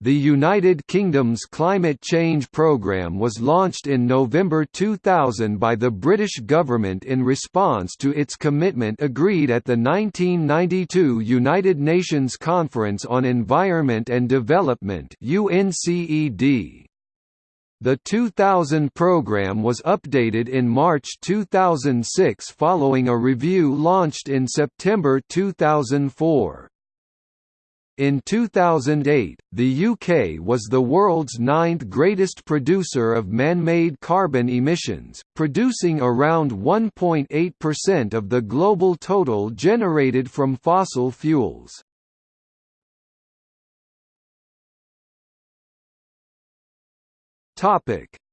The United Kingdom's climate change programme was launched in November 2000 by the British government in response to its commitment agreed at the 1992 United Nations Conference on Environment and Development UNCED. The 2000 program was updated in March 2006 following a review launched in September 2004. In 2008, the UK was the world's ninth greatest producer of man-made carbon emissions, producing around 1.8% of the global total generated from fossil fuels.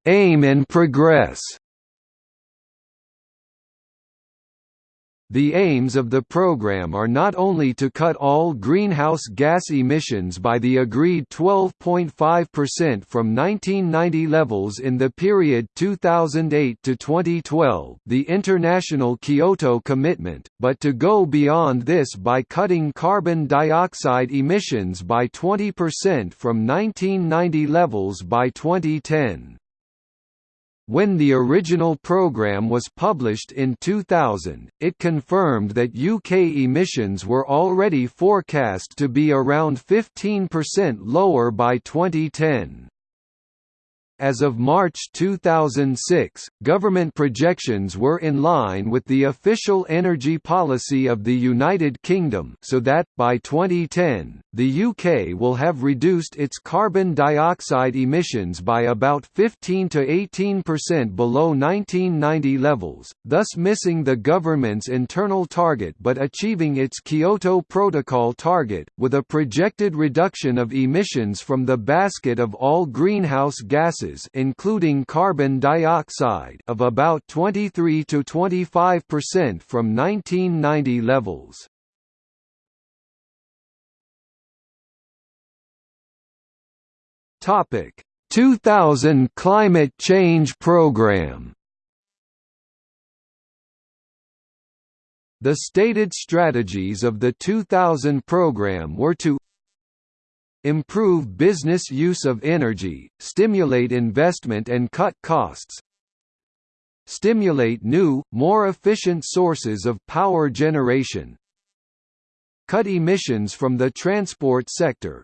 Aim and progress The aims of the program are not only to cut all greenhouse gas emissions by the agreed 12.5% from 1990 levels in the period 2008 to 2012, the international Kyoto commitment, but to go beyond this by cutting carbon dioxide emissions by 20% from 1990 levels by 2010. When the original programme was published in 2000, it confirmed that UK emissions were already forecast to be around 15% lower by 2010. As of March 2006, government projections were in line with the official energy policy of the United Kingdom so that, by 2010, the UK will have reduced its carbon dioxide emissions by about 15 to 18% below 1990 levels, thus missing the government's internal target but achieving its Kyoto Protocol target, with a projected reduction of emissions from the basket of all greenhouse gases gases including carbon dioxide of about 23 to 25% from 1990 levels. Topic: 2000 Climate Change Program The stated strategies of the 2000 program were to improve business use of energy, stimulate investment and cut costs, stimulate new, more efficient sources of power generation, cut emissions from the transport sector,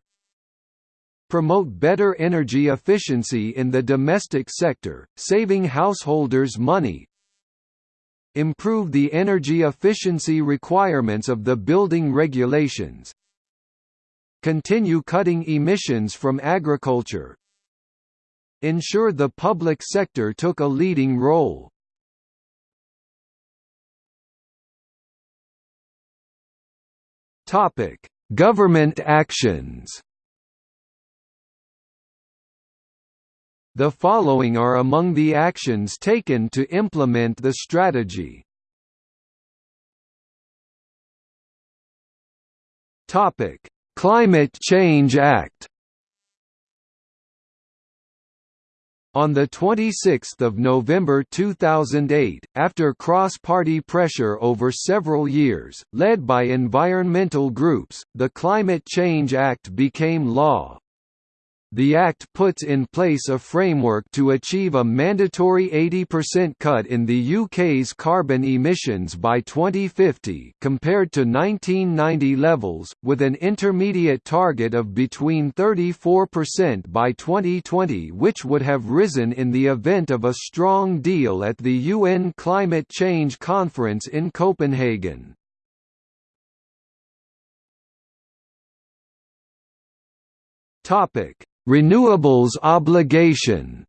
promote better energy efficiency in the domestic sector, saving householders money, improve the energy efficiency requirements of the building regulations, Continue cutting emissions from agriculture. Ensure the public sector took a leading role. Topic: Government actions. The following are among the actions taken to implement the strategy. Topic: Climate Change Act On 26 November 2008, after cross-party pressure over several years, led by environmental groups, the Climate Change Act became law. The Act puts in place a framework to achieve a mandatory 80% cut in the UK's carbon emissions by 2050 compared to 1990 levels, with an intermediate target of between 34% by 2020 which would have risen in the event of a strong deal at the UN Climate Change Conference in Copenhagen. Topic Renewables obligation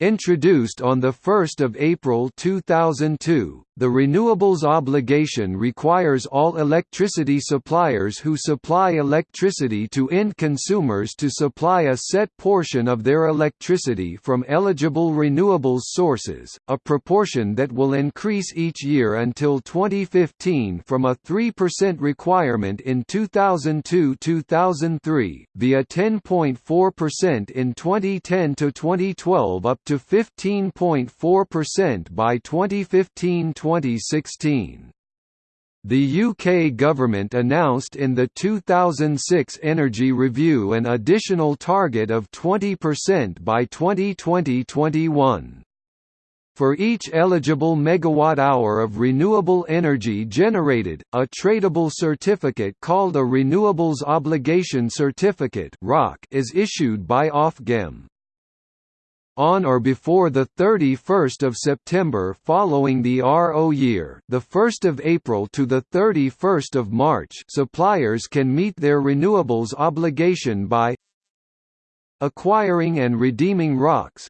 Introduced on 1 April 2002, the renewables obligation requires all electricity suppliers who supply electricity to end consumers to supply a set portion of their electricity from eligible renewables sources, a proportion that will increase each year until 2015 from a 3% requirement in 2002–2003, via 10.4% in 2010–2012 up to 15.4% by 2015 2016. The UK government announced in the 2006 Energy Review an additional target of 20% by 2020-21. For each eligible megawatt-hour of renewable energy generated, a tradable certificate called a Renewables Obligation Certificate is issued by Ofgem on or before the 31st of September following the RO year, the 1st of April to the 31st of March, suppliers can meet their renewables obligation by acquiring and redeeming ROCs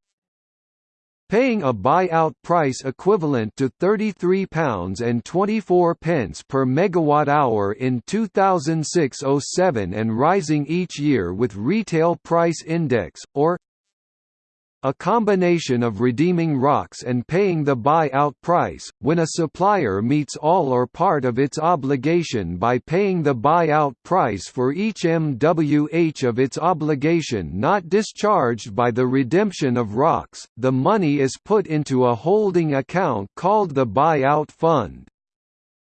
paying a buyout price equivalent to £33.24 per megawatt-hour in 2006–07 and rising each year with retail price index, or a combination of redeeming ROCs and paying the buy-out price, when a supplier meets all or part of its obligation by paying the buy-out price for each MWH of its obligation not discharged by the redemption of ROCs, the money is put into a holding account called the buy-out fund.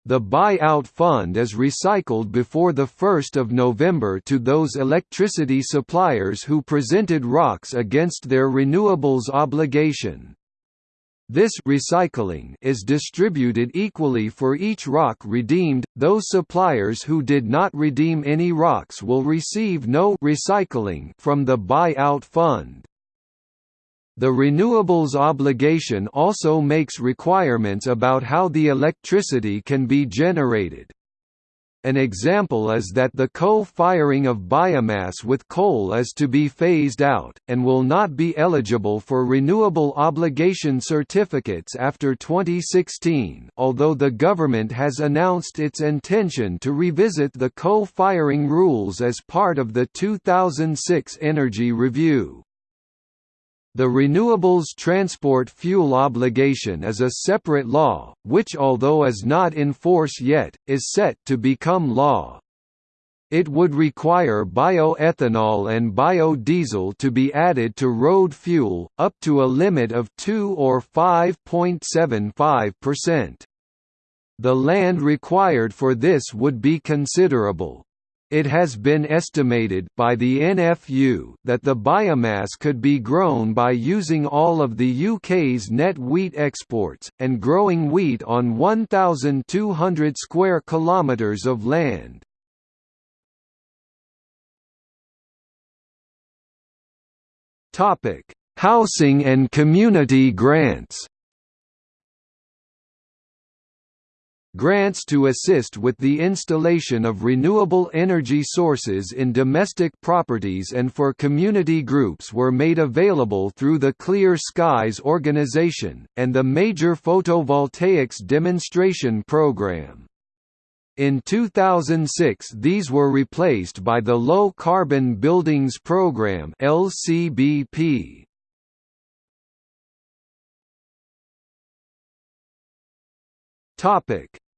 The buyout fund is recycled before 1 November to those electricity suppliers who presented ROCs against their renewables obligation. This recycling is distributed equally for each ROC redeemed. Those suppliers who did not redeem any ROCs will receive no recycling from the buyout fund. The renewables obligation also makes requirements about how the electricity can be generated. An example is that the co-firing of biomass with coal is to be phased out, and will not be eligible for renewable obligation certificates after 2016 although the government has announced its intention to revisit the co-firing rules as part of the 2006 Energy Review. The Renewables Transport Fuel Obligation is a separate law, which although is not in force yet, is set to become law. It would require bioethanol and biodiesel to be added to road fuel, up to a limit of 2 or 5.75%. The land required for this would be considerable. It has been estimated by the NFU that the biomass could be grown by using all of the UK's net wheat exports, and growing wheat on 1,200 square kilometres of land. Topic: Housing and community grants Grants to assist with the installation of renewable energy sources in domestic properties and for community groups were made available through the Clear Skies organization, and the Major Photovoltaics Demonstration Program. In 2006 these were replaced by the Low Carbon Buildings Program LCBP.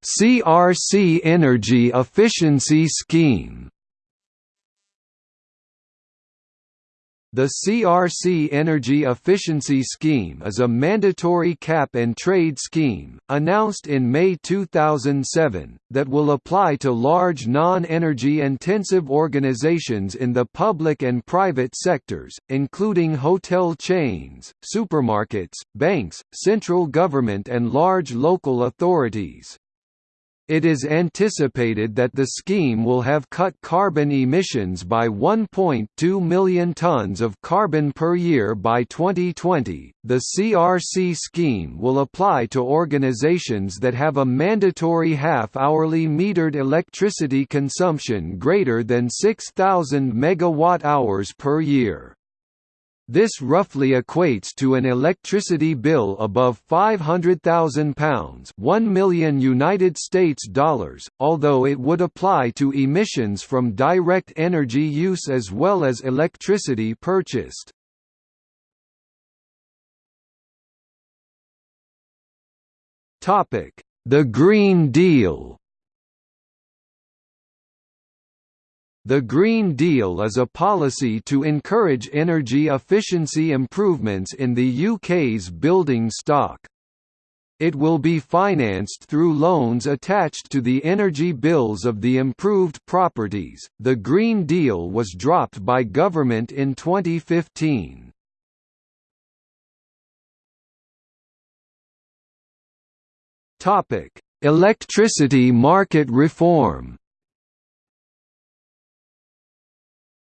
CRC Energy Efficiency Scheme The CRC Energy Efficiency Scheme is a mandatory cap and trade scheme, announced in May 2007, that will apply to large non-energy intensive organizations in the public and private sectors, including hotel chains, supermarkets, banks, central government and large local authorities. It is anticipated that the scheme will have cut carbon emissions by 1.2 million tons of carbon per year by 2020. The CRC scheme will apply to organizations that have a mandatory half-hourly metered electricity consumption greater than 6000 megawatt-hours per year. This roughly equates to an electricity bill above £500,000 1 million United States dollars, although it would apply to emissions from direct energy use as well as electricity purchased. Topic: The Green Deal The Green Deal is a policy to encourage energy efficiency improvements in the UK's building stock. It will be financed through loans attached to the energy bills of the improved properties. The Green Deal was dropped by government in 2015. Topic: Electricity market reform.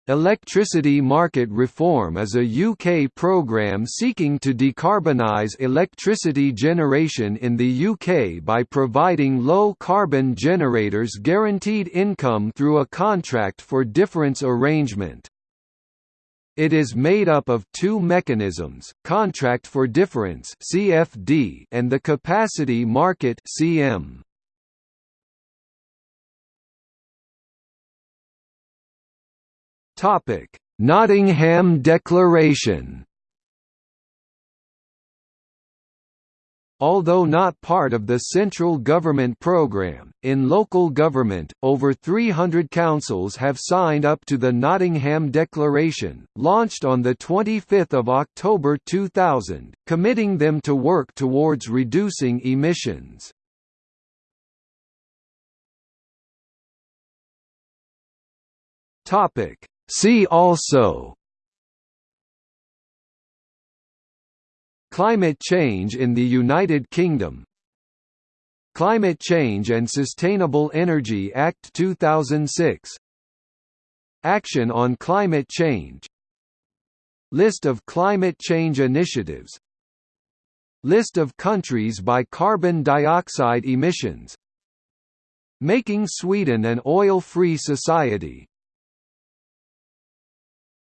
Electricity market reform is a UK programme seeking to decarbonise electricity generation in the UK by providing low-carbon generators guaranteed income through a contract for difference arrangement. It is made up of two mechanisms, Contract for Difference and the Capacity Market (CM). Topic: Nottingham Declaration Although not part of the central government programme, in local government, over 300 councils have signed up to the Nottingham Declaration, launched on 25 October 2000, committing them to work towards reducing emissions. See also Climate change in the United Kingdom Climate Change and Sustainable Energy Act 2006 Action on climate change List of climate change initiatives List of countries by carbon dioxide emissions Making Sweden an oil-free society